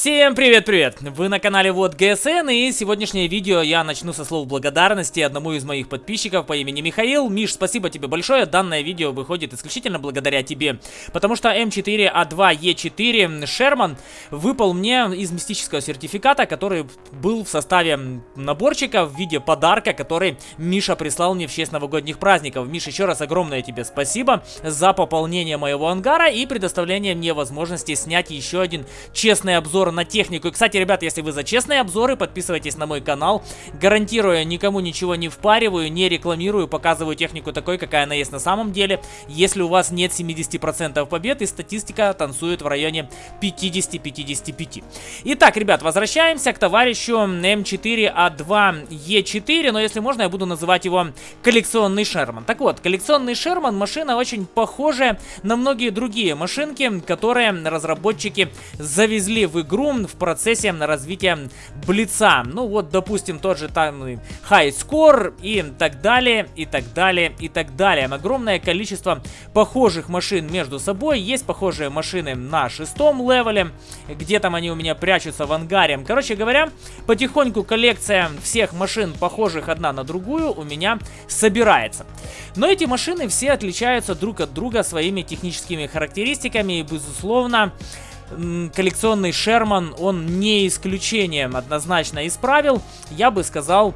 Всем привет-привет! Вы на канале Вот ГСН и сегодняшнее видео я начну со слов благодарности одному из моих подписчиков по имени Михаил. Миш, спасибо тебе большое, данное видео выходит исключительно благодаря тебе, потому что М4А2Е4 Шерман выпал мне из мистического сертификата, который был в составе наборчика в виде подарка, который Миша прислал мне в честь новогодних праздников. Миш, еще раз огромное тебе спасибо за пополнение моего ангара и предоставление мне возможности снять еще один честный обзор обзор на технику. И, кстати, ребят, если вы за честные обзоры, подписывайтесь на мой канал. Гарантирую, никому ничего не впариваю, не рекламирую, показываю технику такой, какая она есть на самом деле. Если у вас нет 70% побед и статистика танцует в районе 50-55. Итак, ребят, возвращаемся к товарищу М4А2Е4, но если можно, я буду называть его коллекционный Шерман. Так вот, коллекционный Шерман машина очень похожая на многие другие машинки, которые разработчики завезли в игру игру в процессе развития Блица. Ну вот, допустим, тот же там High Score и так далее, и так далее, и так далее. Огромное количество похожих машин между собой. Есть похожие машины на шестом левеле, где там они у меня прячутся в ангаре. Короче говоря, потихоньку коллекция всех машин, похожих одна на другую, у меня собирается. Но эти машины все отличаются друг от друга своими техническими характеристиками и, безусловно, коллекционный Шерман, он не исключением однозначно исправил. Я бы сказал,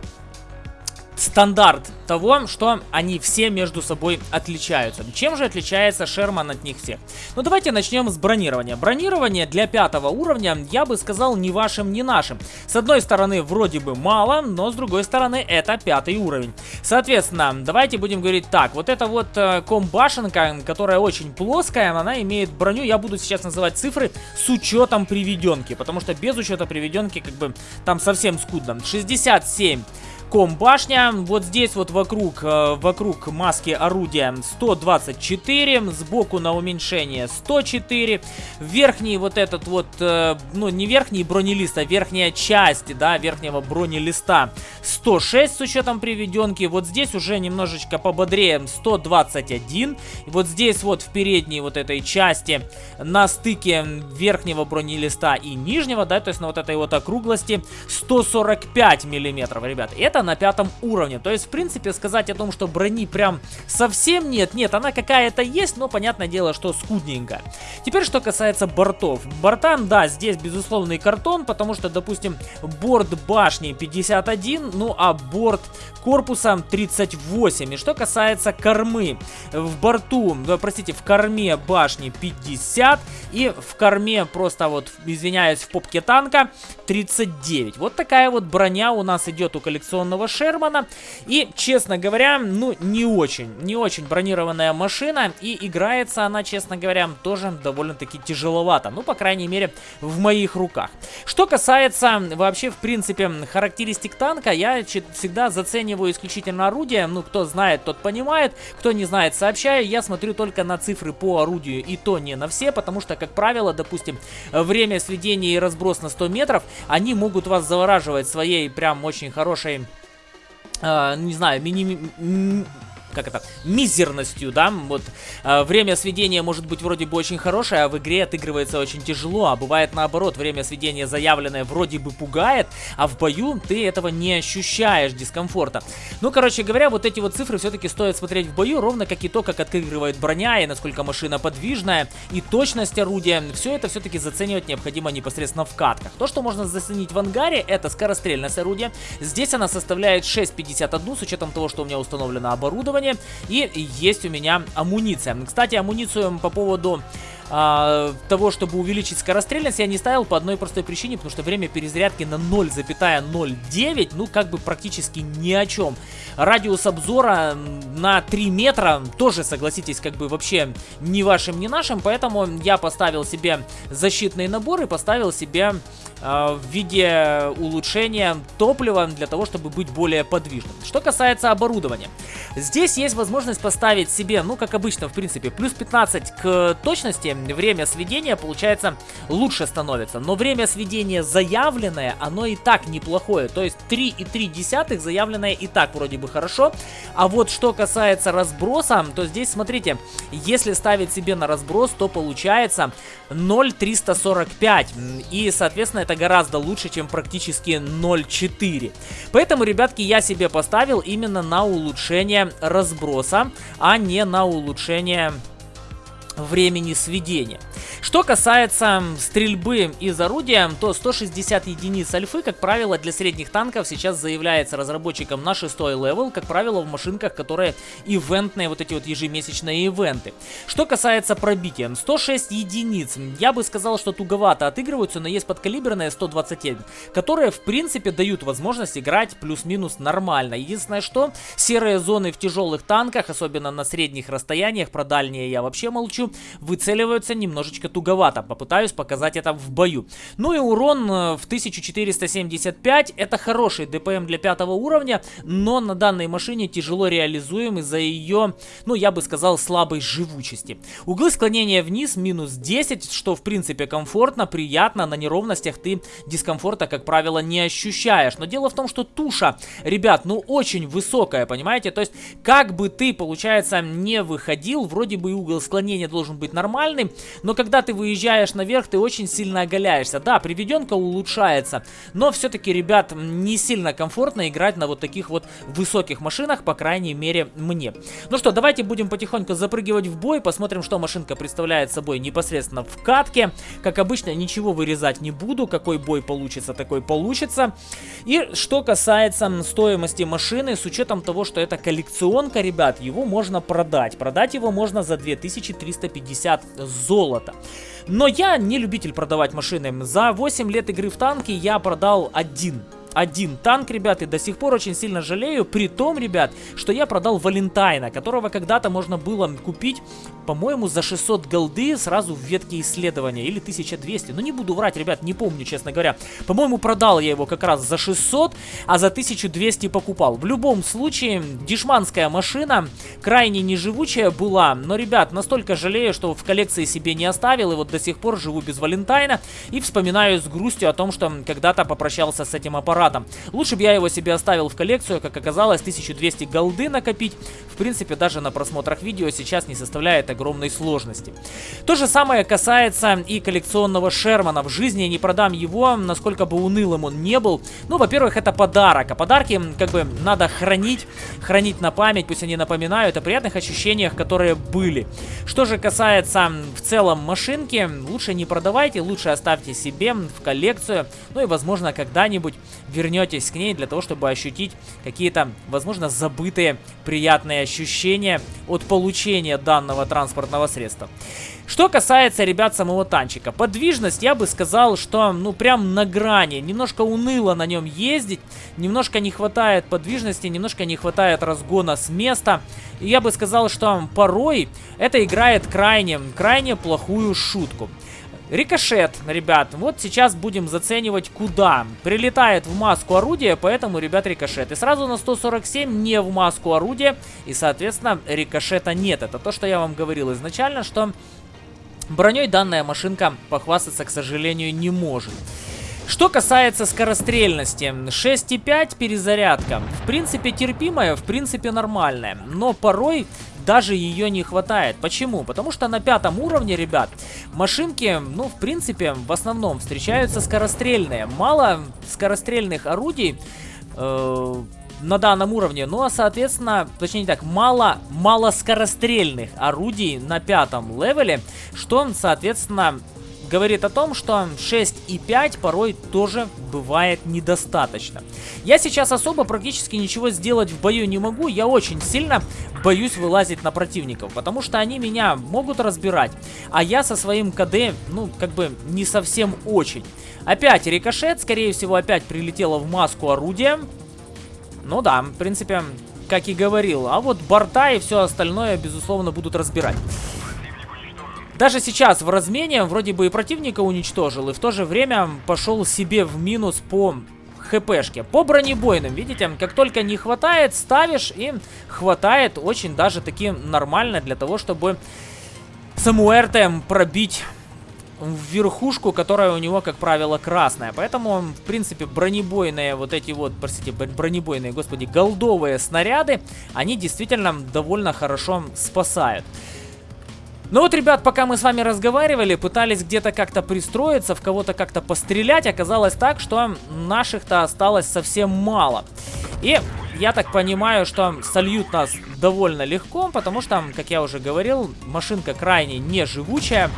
стандарт того, что они все между собой отличаются. Чем же отличается Шерман от них всех? Ну давайте начнем с бронирования. Бронирование для пятого уровня, я бы сказал, ни вашим, ни нашим. С одной стороны, вроде бы мало, но с другой стороны, это пятый уровень. Соответственно, давайте будем говорить так. Вот эта вот э, комбашенка, которая очень плоская, она имеет броню, я буду сейчас называть цифры с учетом приведенки, потому что без учета приведенки, как бы, там совсем скудно. 67 комбашня. Вот здесь вот вокруг, э, вокруг маски орудия 124, сбоку на уменьшение 104. Верхний вот этот вот, э, ну не верхний бронелист, а верхняя часть, да, верхнего бронелиста 106 с учетом приведенки. Вот здесь уже немножечко пободрее 121. И вот здесь вот в передней вот этой части на стыке верхнего бронелиста и нижнего, да, то есть на вот этой вот округлости 145 миллиметров, ребят. Это на пятом уровне. То есть, в принципе, сказать о том, что брони прям совсем нет. Нет, она какая-то есть, но понятное дело, что скудненькая. Теперь, что касается бортов. Бортам, да, здесь безусловный картон, потому что, допустим, борт башни 51, ну а борт корпуса 38. И что касается кормы. В борту, простите, в корме башни 50 и в корме просто вот, извиняюсь, в попке танка 39. Вот такая вот броня у нас идет у коллекционного бронированного Шермана. И, честно говоря, ну, не очень, не очень бронированная машина. И играется она, честно говоря, тоже довольно-таки тяжеловато. Ну, по крайней мере, в моих руках. Что касается вообще, в принципе, характеристик танка, я всегда зацениваю исключительно орудие. Ну, кто знает, тот понимает. Кто не знает, сообщаю. Я смотрю только на цифры по орудию и то не на все, потому что, как правило, допустим, время сведения и разброс на 100 метров, они могут вас завораживать своей прям очень хорошей Uh, не знаю, мини как это, мизерностью, да, вот э, время сведения может быть вроде бы очень хорошее, а в игре отыгрывается очень тяжело, а бывает наоборот, время сведения заявленное вроде бы пугает, а в бою ты этого не ощущаешь дискомфорта. Ну, короче говоря, вот эти вот цифры все-таки стоит смотреть в бою, ровно как и то, как отыгрывает броня, и насколько машина подвижная, и точность орудия, все это все-таки заценивать необходимо непосредственно в катках. То, что можно заценить в ангаре, это скорострельность орудия, здесь она составляет 6.51, с учетом того, что у меня установлено оборудование, оборудование. И есть у меня амуниция. Кстати, амуницию по поводу а, того, чтобы увеличить скорострельность, я не ставил по одной простой причине, потому что время перезарядки на 0,09, ну, как бы практически ни о чем. Радиус обзора на 3 метра тоже, согласитесь, как бы вообще ни вашим, ни нашим, поэтому я поставил себе защитный набор и поставил себе в виде улучшения топлива для того, чтобы быть более подвижным. Что касается оборудования. Здесь есть возможность поставить себе, ну, как обычно, в принципе, плюс 15 к точности. Время сведения, получается, лучше становится. Но время сведения заявленное, оно и так неплохое. То есть 3,3 заявленное и так вроде бы хорошо. А вот что касается разброса, то здесь, смотрите, если ставить себе на разброс, то получается 0,345. И, соответственно, это гораздо лучше, чем практически 0,4. Поэтому, ребятки, я себе поставил именно на улучшение разброса, а не на улучшение времени сведения. Что касается стрельбы из орудия, то 160 единиц альфы, как правило, для средних танков сейчас заявляется разработчиком на 6 level, как правило, в машинках, которые ивентные, вот эти вот ежемесячные ивенты. Что касается пробития, 106 единиц, я бы сказал, что туговато отыгрываются, но есть подкалиберные 127, которые, в принципе, дают возможность играть плюс-минус нормально. Единственное, что серые зоны в тяжелых танках, особенно на средних расстояниях, про дальние я вообще молчу, выцеливаются немножечко туговато. Попытаюсь показать это в бою. Ну и урон э, в 1475. Это хороший ДПМ для пятого уровня, но на данной машине тяжело реализуем из-за ее, ну я бы сказал, слабой живучести. Углы склонения вниз минус 10, что в принципе комфортно, приятно. На неровностях ты дискомфорта, как правило, не ощущаешь. Но дело в том, что туша, ребят, ну очень высокая, понимаете? То есть, как бы ты, получается, не выходил, вроде бы угол склонения должен быть нормальным, но когда ты выезжаешь наверх, ты очень сильно оголяешься. Да, приведенка улучшается, но все-таки, ребят, не сильно комфортно играть на вот таких вот высоких машинах, по крайней мере, мне. Ну что, давайте будем потихоньку запрыгивать в бой, посмотрим, что машинка представляет собой непосредственно в катке. Как обычно, ничего вырезать не буду, какой бой получится, такой получится. И что касается стоимости машины, с учетом того, что это коллекционка, ребят, его можно продать. Продать его можно за 2350 золота. Но я не любитель продавать машины. За 8 лет игры в танки я продал один один танк, ребят, и до сих пор очень сильно жалею, при том, ребят, что я продал Валентайна, которого когда-то можно было купить, по-моему, за 600 голды сразу в ветке исследования, или 1200, ну не буду врать, ребят, не помню, честно говоря. По-моему, продал я его как раз за 600, а за 1200 покупал. В любом случае, дешманская машина, крайне неживучая была, но, ребят, настолько жалею, что в коллекции себе не оставил, и вот до сих пор живу без Валентайна, и вспоминаю с грустью о том, что когда-то попрощался с этим аппаратом аппаратом. Лучше бы я его себе оставил в коллекцию, как оказалось, 1200 голды накопить. В принципе, даже на просмотрах видео сейчас не составляет огромной сложности. То же самое касается и коллекционного Шермана. В жизни я не продам его, насколько бы унылым он не был. Ну, во-первых, это подарок, а подарки как бы надо хранить, хранить на память, пусть они напоминают о приятных ощущениях, которые были. Что же касается в целом машинки, лучше не продавайте, лучше оставьте себе в коллекцию, ну и возможно когда-нибудь вернетесь к ней для того, чтобы ощутить какие-то, возможно, забытые приятные ощущения от получения данного транспортного средства. Что касается, ребят, самого танчика. Подвижность, я бы сказал, что, ну, прям на грани. Немножко уныло на нем ездить. Немножко не хватает подвижности, немножко не хватает разгона с места. И я бы сказал, что порой это играет крайне, крайне плохую шутку. Рикошет, ребят, вот сейчас будем заценивать куда. Прилетает в маску орудия, поэтому, ребят, рикошет. И сразу на 147 не в маску орудия, и, соответственно, рикошета нет. Это то, что я вам говорил изначально, что броней данная машинка похвастаться, к сожалению, не может. Что касается скорострельности, 6,5 перезарядка. В принципе терпимая, в принципе нормальная. Но порой даже ее не хватает. Почему? Потому что на пятом уровне, ребят, машинки, ну, в принципе, в основном встречаются скорострельные. Мало скорострельных орудий... Э на данном уровне. Ну а соответственно, точнее так, мало, мало скорострельных орудий на пятом левеле, что соответственно говорит о том, что 6,5 порой тоже бывает недостаточно. Я сейчас особо практически ничего сделать в бою не могу, я очень сильно боюсь вылазить на противников, потому что они меня могут разбирать, а я со своим КД, ну, как бы не совсем очень. Опять рикошет, скорее всего, опять прилетело в маску орудия. Ну да, в принципе, как и говорил. А вот борта и все остальное, безусловно, будут разбирать. Даже сейчас в размене вроде бы и противника уничтожил, и в то же время пошел себе в минус по хпшке. По бронебойным, видите, как только не хватает, ставишь и хватает очень даже таки нормально для того, чтобы Самуэрте пробить в верхушку, которая у него, как правило, красная. Поэтому, в принципе, бронебойные вот эти вот, простите, бронебойные, господи, голдовые снаряды, они действительно довольно хорошо спасают. Ну вот, ребят, пока мы с вами разговаривали, пытались где-то как-то пристроиться, в кого-то как-то пострелять, оказалось так, что наших-то осталось совсем мало. И я так понимаю, что сольют нас довольно легко, потому что, как я уже говорил, машинка крайне неживучая.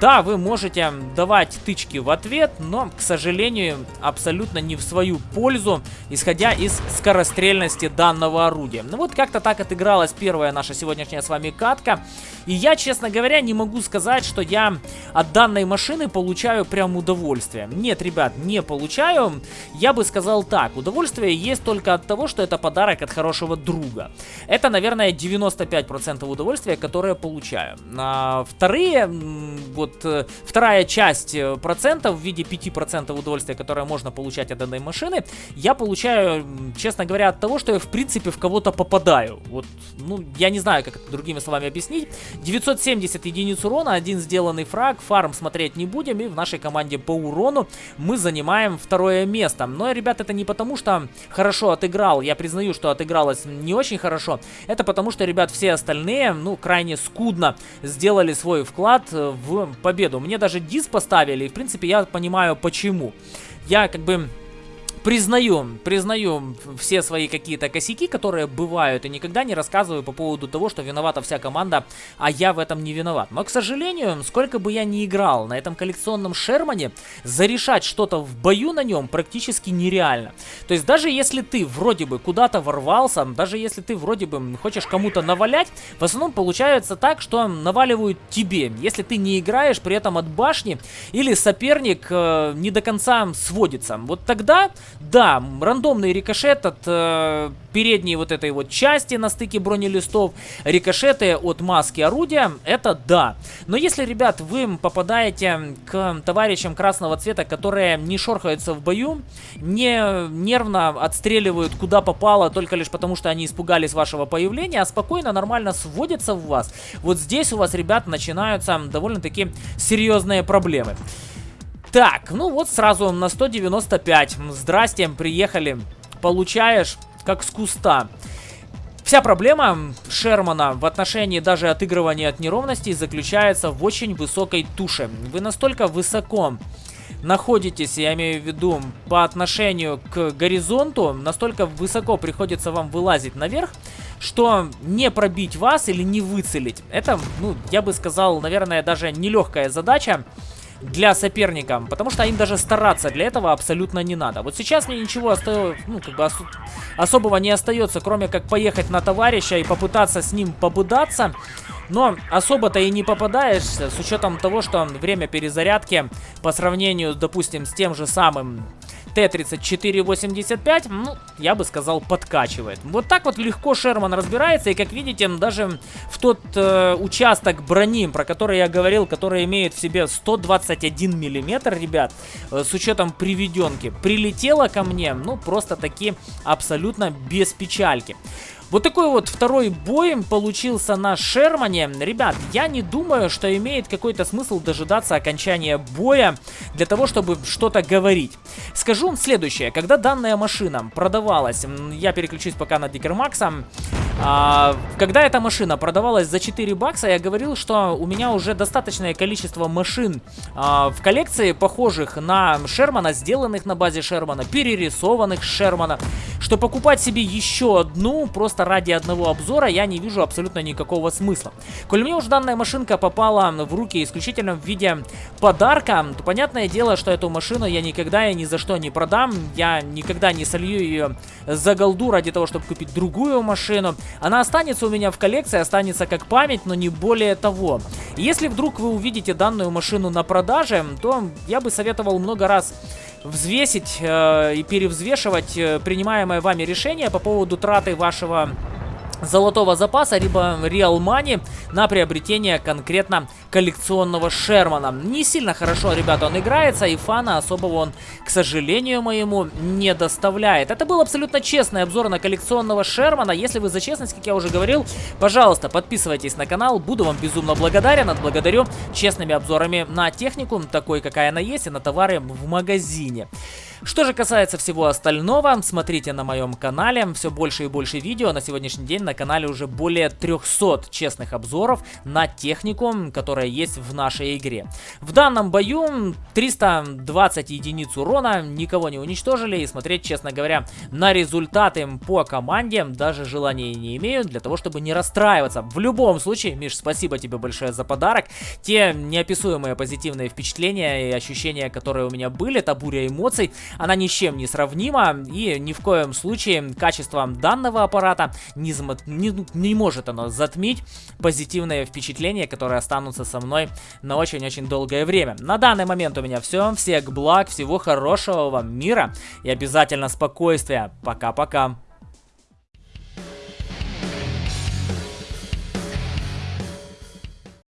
Да, вы можете давать тычки в ответ, но, к сожалению, абсолютно не в свою пользу, исходя из скорострельности данного орудия. Ну вот как-то так отыгралась первая наша сегодняшняя с вами катка. И я, честно говоря, не могу сказать, что я от данной машины получаю прям удовольствие. Нет, ребят, не получаю. Я бы сказал так, удовольствие есть только от того, что это подарок от хорошего друга. Это, наверное, 95% удовольствия, которое получаю. А вторые, вот вот э, вторая часть э, процентов в виде 5% удовольствия, которое можно получать от данной машины, я получаю, честно говоря, от того, что я в принципе в кого-то попадаю. Вот, ну, я не знаю, как это другими словами объяснить. 970 единиц урона, один сделанный фраг, фарм смотреть не будем, и в нашей команде по урону мы занимаем второе место. Но, ребят, это не потому, что хорошо отыграл, я признаю, что отыгралось не очень хорошо, это потому, что, ребят, все остальные, ну, крайне скудно сделали свой вклад в победу. Мне даже дис поставили, и в принципе я понимаю почему. Я как бы признаю, признаю все свои какие-то косяки, которые бывают, и никогда не рассказываю по поводу того, что виновата вся команда, а я в этом не виноват. Но, к сожалению, сколько бы я ни играл на этом коллекционном Шермане, зарешать что-то в бою на нем практически нереально. То есть даже если ты вроде бы куда-то ворвался, даже если ты вроде бы хочешь кому-то навалять, в основном получается так, что наваливают тебе, если ты не играешь при этом от башни, или соперник э, не до конца сводится. Вот тогда да, рандомный рикошет от э, передней вот этой вот части на стыке бронелистов, рикошеты от маски орудия, это да. Но если, ребят, вы попадаете к товарищам красного цвета, которые не шорхаются в бою, не нервно отстреливают куда попало, только лишь потому, что они испугались вашего появления, а спокойно, нормально сводятся в вас, вот здесь у вас, ребят, начинаются довольно-таки серьезные проблемы. Так, ну вот сразу на 195. Здрасте, приехали. Получаешь, как с куста. Вся проблема Шермана в отношении даже отыгрывания от неровностей заключается в очень высокой туше. Вы настолько высоко находитесь, я имею в виду, по отношению к горизонту, настолько высоко приходится вам вылазить наверх, что не пробить вас или не выцелить. Это, ну, я бы сказал, наверное, даже нелегкая задача для соперника, потому что им даже стараться для этого абсолютно не надо. Вот сейчас мне ничего остается, ну, как бы ос особого не остается, кроме как поехать на товарища и попытаться с ним побудаться. Но особо-то и не попадаешься, с учетом того, что время перезарядки по сравнению, допустим, с тем же самым Т-3485, ну, я бы сказал, подкачивает. Вот так вот легко Шерман разбирается, и как видите, даже в тот э, участок брони, про который я говорил, который имеет в себе 121 миллиметр, ребят, э, с учетом приведенки, прилетело ко мне, ну, просто таки абсолютно без печальки. Вот такой вот второй бой получился на Шермане. Ребят, я не думаю, что имеет какой-то смысл дожидаться окончания боя для того, чтобы что-то говорить. Скажу вам следующее. Когда данная машина продавалась, я переключусь пока на Дикермакса, а, когда эта машина продавалась за 4 бакса, я говорил, что у меня уже достаточное количество машин а, в коллекции, похожих на Шермана, сделанных на базе Шермана, перерисованных Шермана, что покупать себе еще одну просто ради одного обзора я не вижу абсолютно никакого смысла. Коль мне уже данная машинка попала в руки исключительно в виде подарка, то понятное дело, что эту машину я никогда и ни за что не продам, я никогда не солью ее за голду ради того, чтобы купить другую машину. Она останется у меня в коллекции, останется как память, но не более того. Если вдруг вы увидите данную машину на продаже, то я бы советовал много раз взвесить э, и перевзвешивать э, принимаемое вами решение по поводу траты вашего золотого запаса, либо Real Money на приобретение конкретно коллекционного Шермана. Не сильно хорошо, ребята, он играется, и фана особого он, к сожалению моему, не доставляет. Это был абсолютно честный обзор на коллекционного Шермана. Если вы за честность, как я уже говорил, пожалуйста, подписывайтесь на канал, буду вам безумно благодарен, отблагодарю честными обзорами на технику, такой, какая она есть, и на товары в магазине. Что же касается всего остального, смотрите на моем канале, все больше и больше видео. На сегодняшний день на канале уже более 300 честных обзоров на технику, которая есть в нашей игре. В данном бою 320 единиц урона, никого не уничтожили и смотреть, честно говоря, на результаты по команде даже желания не имею для того, чтобы не расстраиваться. В любом случае, Миш, спасибо тебе большое за подарок. Те неописуемые позитивные впечатления и ощущения, которые у меня были, та буря эмоций, она ни с чем не сравнима, и ни в коем случае качество данного аппарата не, не, не может оно затмить позитивные впечатления, которые останутся со мной на очень-очень долгое время. На данный момент у меня все. Всех благ, всего хорошего вам мира и обязательно спокойствия. Пока-пока.